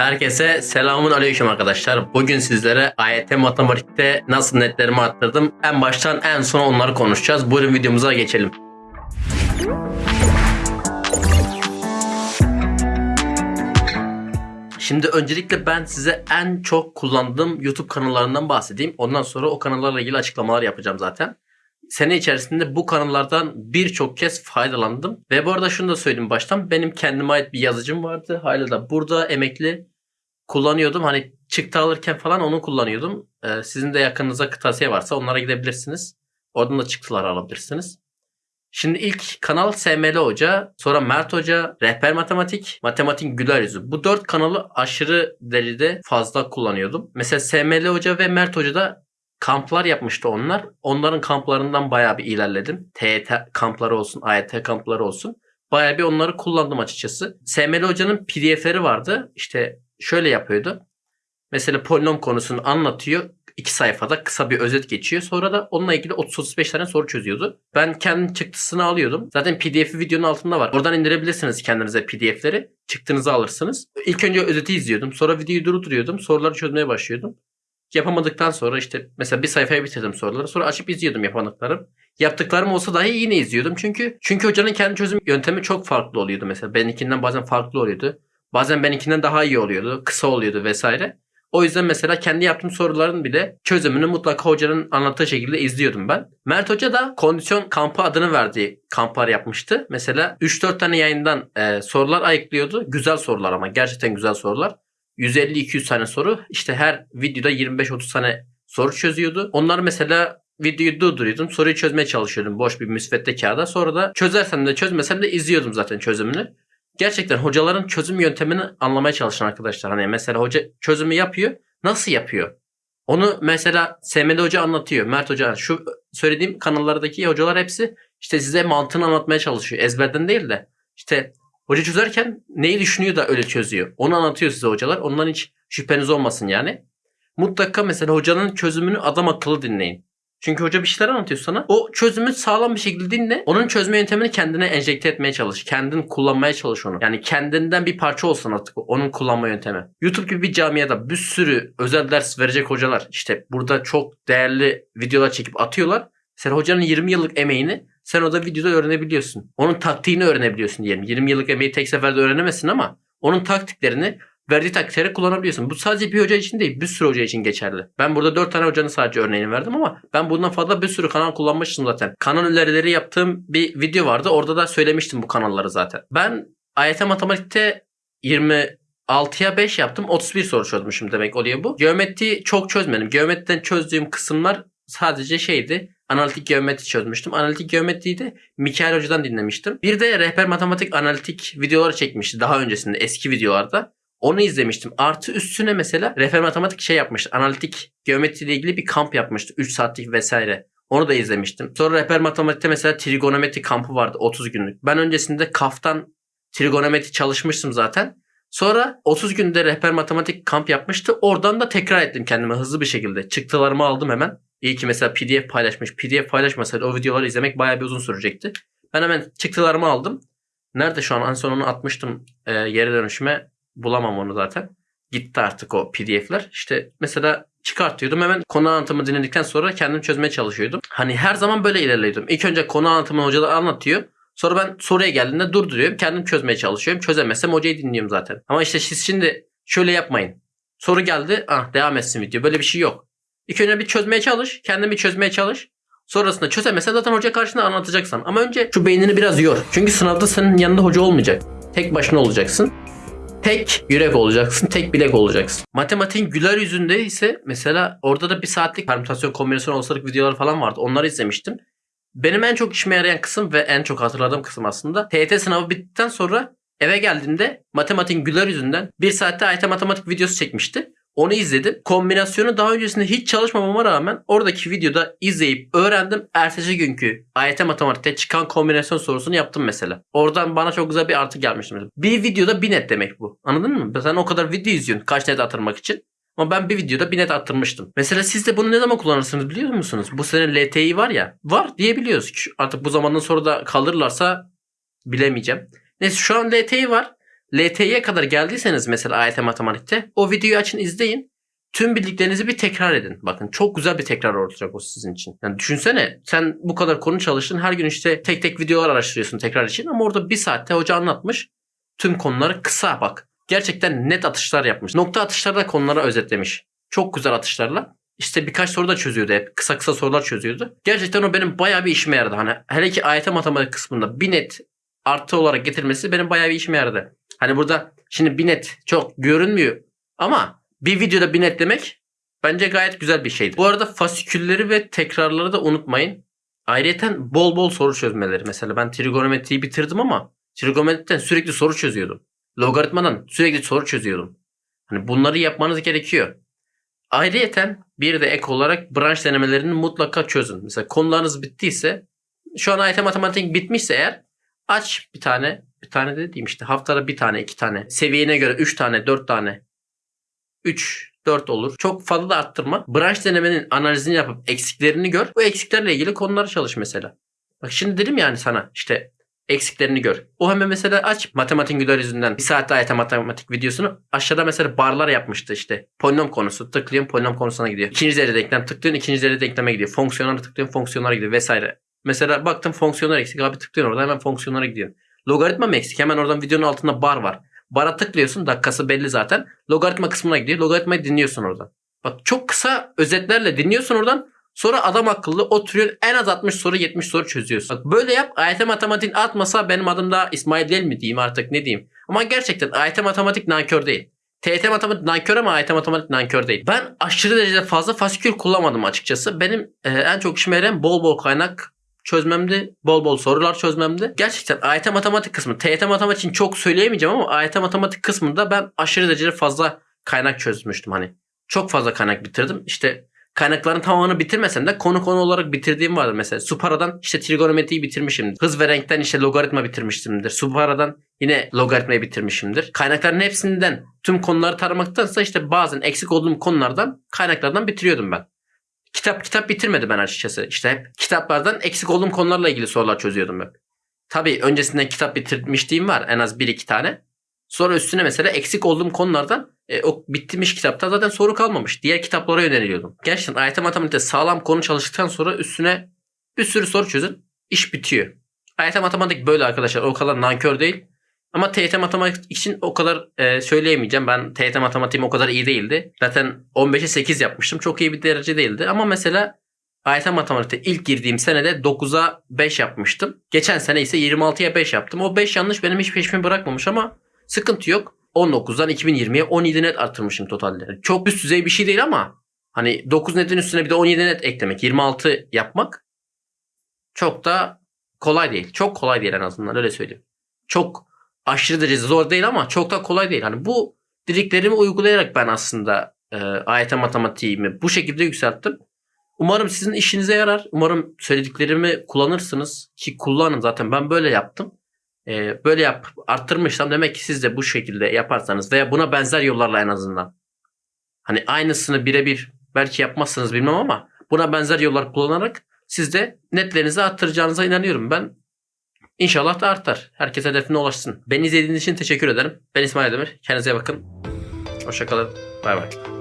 Herkese selamun aleyküm arkadaşlar. Bugün sizlere AYT matematikte nasıl netlerimi arttırdım. En baştan en son onları konuşacağız. Buyurun videomuza geçelim. Şimdi öncelikle ben size en çok kullandığım YouTube kanallarından bahsedeyim. Ondan sonra o kanallarla ilgili açıklamalar yapacağım zaten. Sene içerisinde bu kanallardan birçok kez faydalandım. Ve bu arada şunu da söyleyeyim baştan. Benim kendime ait bir yazıcım vardı. Hala da burada emekli kullanıyordum. Hani çıktı alırken falan onu kullanıyordum. Ee, sizin de yakınınızda kırtasiye varsa onlara gidebilirsiniz. Oradan da çıktılar alabilirsiniz. Şimdi ilk kanal SML Hoca, sonra Mert Hoca, Rehber Matematik, Matematik Güler Yüzü. Bu dört kanalı aşırı derecede fazla kullanıyordum. Mesela SML Hoca ve Mert Hoca da kamplar yapmıştı onlar. Onların kamplarından bayağı bir ilerledim. TET kampları olsun, AYT kampları olsun. Bayağı bir onları kullandım açıkçası. SML Hoca'nın PDF'leri vardı. İşte şöyle yapıyordu. Mesela polinom konusunu anlatıyor. iki sayfada kısa bir özet geçiyor. Sonra da onunla ilgili 30-35 tane soru çözüyordu. Ben kendi çıktısını alıyordum. Zaten pdf'i videonun altında var. Oradan indirebilirsiniz kendinize pdf'leri. Çıktığınızı alırsınız. İlk önce özeti izliyordum. Sonra videoyu durduruyordum. Soruları çözmeye başlıyordum. Yapamadıktan sonra işte mesela bir sayfaya bitirdim soruları. Sonra açıp izliyordum yapamadıklarım. Yaptıklarım olsa dahi yine izliyordum. Çünkü çünkü hocanın kendi çözüm yöntemi çok farklı oluyordu mesela. Benimkinden bazen farklı oluyordu. Bazen benimkinden daha iyi oluyordu. Kısa oluyordu vesaire. O yüzden mesela kendi yaptığım soruların bile çözümünü mutlaka hocanın anlattığı şekilde izliyordum ben. Mert Hoca da kondisyon kampı adını verdiği kamplar yapmıştı. Mesela 3-4 tane yayından e, sorular ayıklıyordu. Güzel sorular ama gerçekten güzel sorular. 150-200 tane soru. İşte her videoda 25-30 tane soru çözüyordu. Onlar mesela videoyu durduruyordum. Soruyu çözmeye çalışıyordum boş bir müsvedde kağıda. Sonra da çözersem de çözmesem de izliyordum zaten çözümünü. Gerçekten hocaların çözüm yöntemini anlamaya çalışın arkadaşlar. Hani mesela hoca çözümü yapıyor. Nasıl yapıyor? Onu mesela Semeli Hoca anlatıyor. Mert Hoca şu söylediğim kanallardaki hocalar hepsi işte size mantığını anlatmaya çalışıyor. Ezberden değil de işte hoca çözerken neyi düşünüyor da öyle çözüyor. Onu anlatıyor size hocalar. Ondan hiç şüpheniz olmasın yani. Mutlaka mesela hocanın çözümünü adam akıllı dinleyin. Çünkü hoca bir şeyler anlatıyor sana. O çözümü sağlam bir şekilde dinle. Onun çözme yöntemini kendine enjekte etmeye çalış. Kendin kullanmaya çalış onu. Yani kendinden bir parça olsun artık onun kullanma yöntemi. YouTube gibi bir camiada bir sürü özel ders verecek hocalar işte burada çok değerli videolar çekip atıyorlar. Sen hocanın 20 yıllık emeğini sen o da videoda öğrenebiliyorsun. Onun taktiğini öğrenebiliyorsun diyelim. 20 yıllık emeği tek seferde öğrenemezsin ama onun taktiklerini verdiği taktikleri kullanabiliyorsun. Bu sadece bir hoca için değil bir sürü hoca için geçerli. Ben burada 4 tane hocanın sadece örneğini verdim ama ben bundan fazla bir sürü kanal kullanmıştım zaten. Kanal önerileri yaptığım bir video vardı. Orada da söylemiştim bu kanalları zaten. Ben AYT matematikte 26'ya 5 yaptım. 31 soru çözmüşüm demek oluyor bu. Geometri çok çözmedim. Geometriden çözdüğüm kısımlar sadece şeydi. Analitik geometri çözmüştüm. Analitik geometriyi de Mikael Hoca'dan dinlemiştim. Bir de rehber matematik analitik videoları çekmişti daha öncesinde eski videolarda. Onu izlemiştim. Artı üstüne mesela refer matematik şey yapmıştı. Analitik geometri ile ilgili bir kamp yapmıştı. 3 saatlik vesaire. Onu da izlemiştim. Sonra rehber matematikte mesela trigonometri kampı vardı 30 günlük. Ben öncesinde kaftan trigonometri çalışmıştım zaten. Sonra 30 günde rehber matematik kamp yapmıştı. Oradan da tekrar ettim kendime hızlı bir şekilde. Çıktılarımı aldım hemen. İyi ki mesela PDF paylaşmış. PDF paylaşmasaydı o videoları izlemek bayağı bir uzun sürecekti. Ben hemen çıktılarımı aldım. Nerede şu an? En son onu atmıştım e, yere dönüşüme bulamam onu zaten. Gitti artık o pdf'ler. İşte mesela çıkartıyordum hemen konu anlatımı dinledikten sonra kendim çözmeye çalışıyordum. Hani her zaman böyle ilerliyordum. İlk önce konu anlatımını hocalar anlatıyor. Sonra ben soruya geldiğinde durduruyorum. Kendim çözmeye çalışıyorum. Çözemezsem hocayı dinliyorum zaten. Ama işte siz şimdi şöyle yapmayın. Soru geldi. Ah devam etsin video. Böyle bir şey yok. İlk önce bir çözmeye çalış. Kendin bir çözmeye çalış. Sonrasında çözemezsen zaten hoca karşında anlatacaksan. Ama önce şu beynini biraz yor. Çünkü sınavda senin yanında hoca olmayacak. Tek başına olacaksın. Tek yürek olacaksın, tek bilek olacaksın. Matematiğin güler yüzünde ise mesela orada da bir saatlik permütasyon, kombinasyon olasılık videoları falan vardı. Onları izlemiştim. Benim en çok işime yarayan kısım ve en çok hatırladığım kısım aslında TYT sınavı bittikten sonra eve geldiğimde matematiğin güler yüzünden bir saatte AYT matematik videosu çekmişti. Onu izledim. Kombinasyonu daha öncesinde hiç çalışmamama rağmen oradaki videoda izleyip öğrendim. Ertesi günkü AYT matematikte çıkan kombinasyon sorusunu yaptım mesela. Oradan bana çok güzel bir artı gelmişti. Bir videoda bir net demek bu. Anladın mı? Sen o kadar video izliyorsun kaç net atırmak için. Ama ben bir videoda bir net attırmıştım. Mesela siz de bunu ne zaman kullanırsınız biliyor musunuz? Bu sene LTI var ya. Var diyebiliyoruz. Artık bu zamandan sonra da kalırlarsa bilemeyeceğim. Neyse şu an LTI var. LT'ye kadar geldiyseniz mesela AYT matematikte o videoyu açın izleyin. Tüm bildiklerinizi bir tekrar edin. Bakın çok güzel bir tekrar olacak o sizin için. Yani düşünsene sen bu kadar konu çalıştın. Her gün işte tek tek videolar araştırıyorsun tekrar için. Ama orada bir saatte hoca anlatmış. Tüm konuları kısa bak. Gerçekten net atışlar yapmış. Nokta atışlarda konulara özetlemiş. Çok güzel atışlarla. İşte birkaç soru da çözüyordu hep. Kısa kısa sorular çözüyordu. Gerçekten o benim bayağı bir işime yaradı. Hani hele ki AYT matematik kısmında bir net artı olarak getirmesi benim bayağı bir işime yaradı. Hani burada şimdi bir net çok görünmüyor ama bir videoda bir net demek bence gayet güzel bir şeydi. Bu arada fasikülleri ve tekrarları da unutmayın. Ayrıca bol bol soru çözmeleri. Mesela ben trigonometriyi bitirdim ama trigonometriden sürekli soru çözüyordum. Logaritmadan sürekli soru çözüyordum. Hani bunları yapmanız gerekiyor. Ayrıyeten bir de ek olarak branş denemelerini mutlaka çözün. Mesela konularınız bittiyse şu an AYT matematik bitmişse eğer aç bir tane bir tane de diyeyim işte haftada bir tane iki tane seviyene göre üç tane dört tane üç dört olur. Çok fazla da arttırma. Branş denemenin analizini yapıp eksiklerini gör. Bu eksiklerle ilgili konuları çalış mesela. Bak şimdi dedim yani sana işte eksiklerini gör. O hemen mesela aç matematik güler yüzünden bir saatte ayet matematik videosunu aşağıda mesela barlar yapmıştı işte. Polinom konusu tıklıyorsun polinom konusuna gidiyor. İkinci derece denklem tıklıyorsun ikinci derece denkleme gidiyor. Fonksiyonlara tıklıyorsun fonksiyonlara gidiyor vesaire. Mesela baktım fonksiyonlar eksik abi tıklıyorsun orada hemen fonksiyonlara gidiyor. Logaritma eksik? Hemen oradan videonun altında bar var. Bara tıklıyorsun dakikası belli zaten. Logaritma kısmına gidiyor. Logaritmayı dinliyorsun oradan. Bak çok kısa özetlerle dinliyorsun oradan. Sonra adam akıllı oturuyor en az 60 soru 70 soru çözüyorsun. Bak böyle yap AYT matematik atmasa benim adım da İsmail değil mi diyeyim artık ne diyeyim. Ama gerçekten AYT matematik nankör değil. TYT matematik nankör ama AYT matematik nankör değil. Ben aşırı derecede fazla fasikül kullanmadım açıkçası. Benim e, en çok işime yarayan bol bol kaynak çözmemdi. Bol bol sorular çözmemdi. Gerçekten AYT matematik kısmı. TYT matematik için çok söyleyemeyeceğim ama AYT matematik kısmında ben aşırı derecede fazla kaynak çözmüştüm hani. Çok fazla kaynak bitirdim. İşte kaynakların tamamını bitirmesem de konu konu olarak bitirdiğim vardır mesela. Supara'dan işte trigonometriyi bitirmişim. Hız ve renkten işte logaritma bitirmişimdir. Supara'dan yine logaritmayı bitirmişimdir. Kaynakların hepsinden tüm konuları taramaktansa işte bazen eksik olduğum konulardan kaynaklardan bitiriyordum ben. Kitap kitap bitirmedi ben açıkçası. İşte hep kitaplardan eksik olduğum konularla ilgili sorular çözüyordum hep. Tabii öncesinden kitap bitirmişliğim var en az bir iki tane. Sonra üstüne mesela eksik olduğum konulardan e, o bitmiş kitapta zaten soru kalmamış. Diğer kitaplara yöneliyordum. Gerçekten AYT matematikte sağlam konu çalıştıktan sonra üstüne bir sürü soru çözün. iş bitiyor. AYT matematik böyle arkadaşlar. O kadar nankör değil. Ama TYT matematik için o kadar e, söyleyemeyeceğim. Ben TYT matematiğim o kadar iyi değildi. Zaten 15'e 8 yapmıştım. Çok iyi bir derece değildi. Ama mesela AYT matematikte ilk girdiğim senede 9'a 5 yapmıştım. Geçen sene ise 26'ya 5 yaptım. O 5 yanlış benim hiç peşimi bırakmamış ama sıkıntı yok. 19'dan 2020'ye 17 net arttırmışım totalde. Çok üst düzey bir şey değil ama hani 9 netin üstüne bir de 17 net eklemek, 26 yapmak çok da kolay değil. Çok kolay değil en azından öyle söyleyeyim. Çok aşırı derece zor değil ama çok da kolay değil. Hani bu dediklerimi uygulayarak ben aslında e, AYT matematiğimi bu şekilde yükselttim. Umarım sizin işinize yarar. Umarım söylediklerimi kullanırsınız. Ki kullanın zaten ben böyle yaptım. E, böyle yap arttırmışsam demek ki siz de bu şekilde yaparsanız veya buna benzer yollarla en azından. Hani aynısını birebir belki yapmazsınız bilmem ama buna benzer yollar kullanarak siz de netlerinizi arttıracağınıza inanıyorum. Ben İnşallah da artar. Herkes hedefine ulaşsın. Beni izlediğiniz için teşekkür ederim. Ben İsmail Demir. Kendinize bakın. Hoşçakalın. Bay bay.